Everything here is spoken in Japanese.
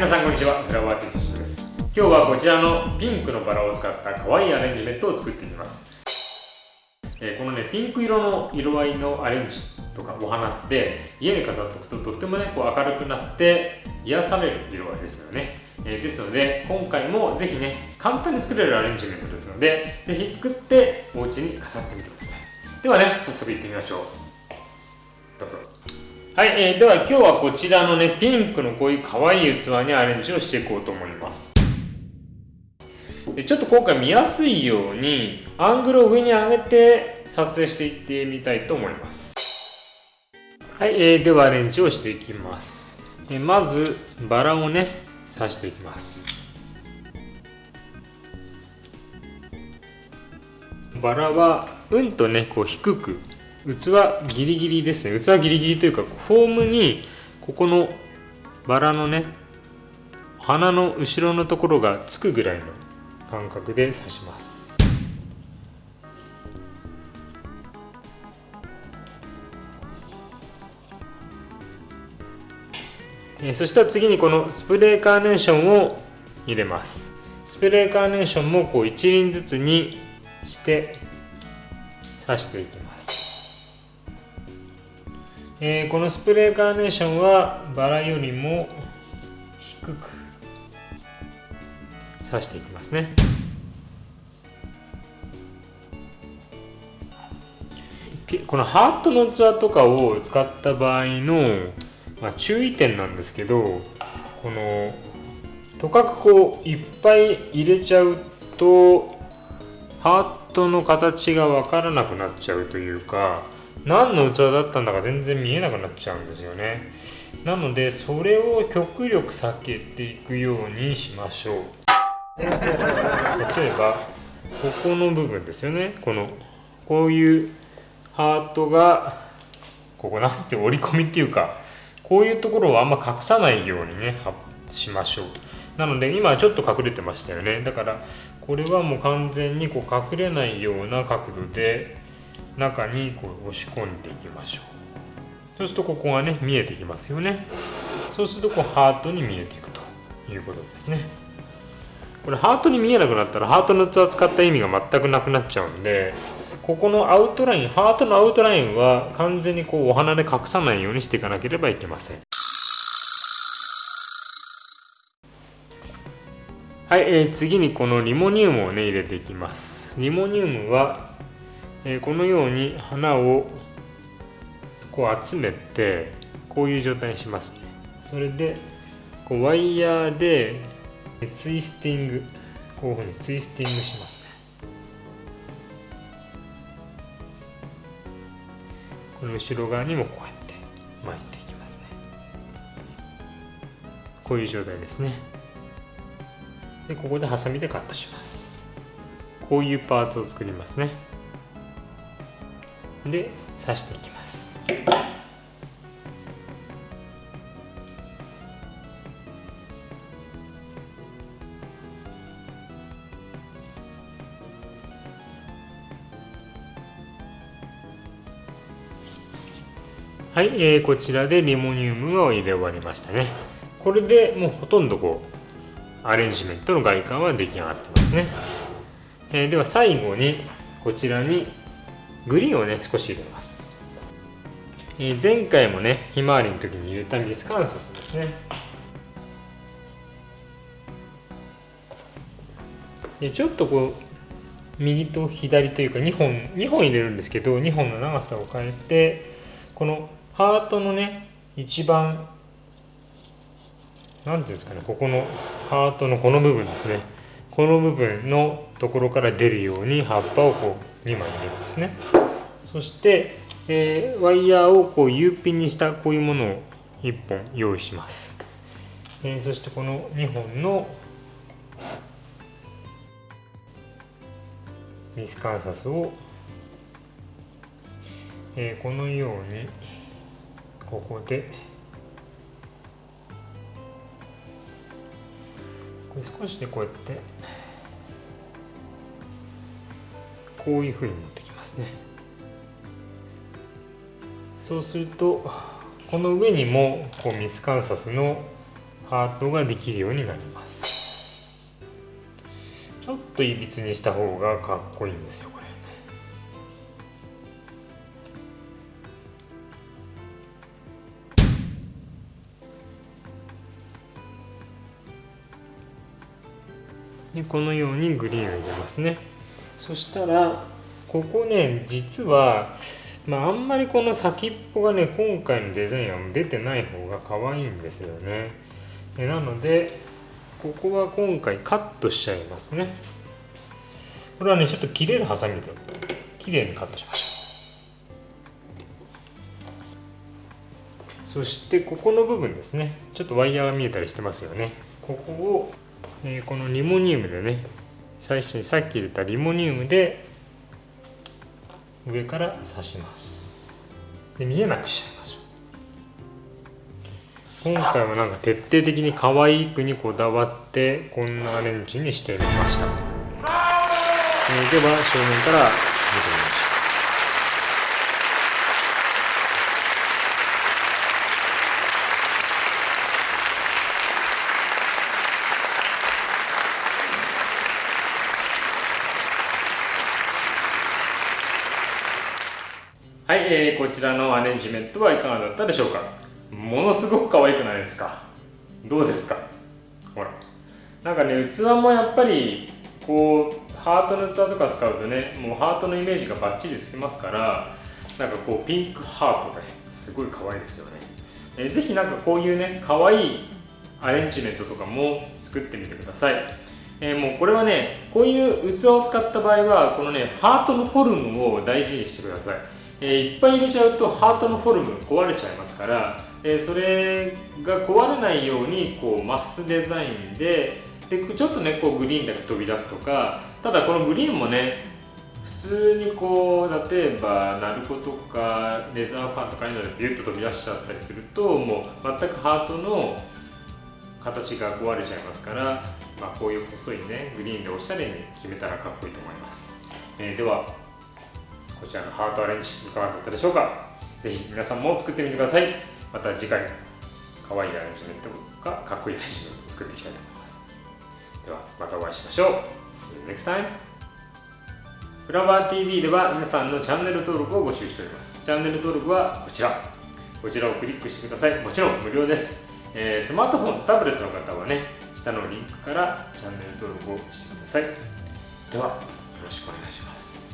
皆さんこんにちは。フラワーティストです。今日はこちらのピンクのバラを使った可愛いアレンジメントを作ってみます。えー、このねピンク色の色合いのアレンジとかお花って家に飾っておくととってもねこう明るくなって癒される色合いですよね、えー、ですので今回もぜひね簡単に作れるアレンジメントですのでぜひ作ってお家に飾ってみてください。ではね早速いってみましょう。どうぞ。はい、えー、では今日はこちらのねピンクのこういう可愛い器にアレンジをしていこうと思います。でちょっと今回見やすいようにアングルを上に上げて撮影していってみたいと思います。はい、えー、ではアレンジをしていきます、えー、まずバラをね刺していきます。バラはうんとねこう低く器ギリギリですね。器ギリギリというかフォームにここのバラのね花の後ろのところがつくぐらいの感覚で刺します。そしたら次にこのスプレーカーネーションを入れます。スプレーカーネーションもこう一輪ずつにして刺していきます。えー、このスプレーカーネーションはバラよりも低く刺していきますね。このハートの器とかを使った場合の、まあ、注意点なんですけどこのとかくこういっぱい入れちゃうとハートの形が分からなくなっちゃうというか何の器だったんだか全然見えなくなっちゃうんですよね。なのでそれを極力避けていくようにしましょう。例えばここの部分ですよね。このこういうハートがここなんて折り込みっていうかこういうところをあんま隠さないようにねしましょう。なので今ちょっと隠れてましたよね。だからこれはもう完全にこう隠れないような角度で中にこう押し込んでいきましょう。そうするとここがね見えてきますよね。そうするとこうハートに見えていくということですね。これハートに見えなくなったらハートの器使った意味が全くなくなっちゃうんでここのアウトラインハートのアウトラインは完全にこうお花で隠さないようにしていかなければいけません。はい、えー、次にこのリモニウムをね入れていきます。リモニウムは、え、このように花をこう集めてこういう状態にします。それでこうワイヤーでツイスティングこういうふうにツイスティングします。ねこの後ろ側にもこうやって巻いていきますね。こういう状態ですね。でここでハサミでカットします。こういうパーツを作りますね。で刺していきます。はい、えー、こちらでリモニウムを入れ終わりましたね。これでもうほとんどこうアレンジメントの外観は出来上がってますね、えー、では最後にこちらにグリーンをね少し入れます、えー、前回もねひまわりの時に入れたミスカンサスですね。でちょっとこう右と左というか2本2本入れるんですけど2本の長さを変えてこのハートのね一番何ていうんですかねここのハートのこの部分ですね。この部分のところから出るように葉っぱをこう2枚入れるんですね。そして、えー、ワイヤーをこう U ピンにしたこういうものを1本用意します、えー、そしてこの2本のミスカンサスを、えー、このようにここでこれ少しでこうやってこういうふうに持ってきますね。そうするとこの上にもこうミスカンサスのハートができるようになります。ちょっといびつにした方がかっこいいんですよでこのようにグリーンを入れますね。そしたらここね実はまああんまりこの先っぽがね今回のデザインは出てない方が可愛いんですよね。なのでここは今回カットしちゃいますね。これはねちょっと切れるハサミで綺麗にカットしましたそしてここの部分ですね。ちょっとワイヤーが見えたりしてますよね。ここをえー、このリモニウムでね最初にさっき入れたリモニウムで上から刺します。で見えなくしちゃいましょう今回はなんか徹底的に可愛くにこだわってこんなアレンジにしてみました、えー、では正面から見てみましょうはい、えー、こちらのアレンジメントはいかがだったでしょうか？ものすごく可愛くないですか？どうですか？ほら。なんかね器もやっぱりこうハートの器とか使うとねもうハートのイメージがバッチリつきますからなんかこうピンクハートが、ね、すごい可愛いですよね、えー、ぜひなんかこういうね可愛いアレンジメントとかも作ってみてください。えー、もうこれはねこういう器を使った場合はこのねハートのフォルムを大事にしてください。えー、いっぱい入れちゃうとハートのフォルム壊れちゃいますから、えー、それが壊れないようにこうマスデザインででちょっとねこうグリーンだけ飛び出すとかただこのグリーンもね普通にこう例えばナルコとかレザーファンとかいうのでビュッと飛び出しちゃったりするともう全くハートの形が壊れちゃいますから、まあ、こういう細いねグリーンでおしゃれに決めたらかっこいいと思います、えー、ではこちらのハートアレンジいかがだったでしょうか。ぜひ皆さんも作ってみてください。また次回可愛いアレンジメントかかっこいいアレンジメントを作っていきたいと思います。ではまたお会いしましょう。See you next time. フラワー TV では皆さんのチャンネル登録を募集しております。チャンネル登録はこちら。こちらをクリックしてください。もちろん無料です、えー、スマートフォンタブレットの方はね下のリンクからチャンネル登録をしてください。ではよろしくお願いします。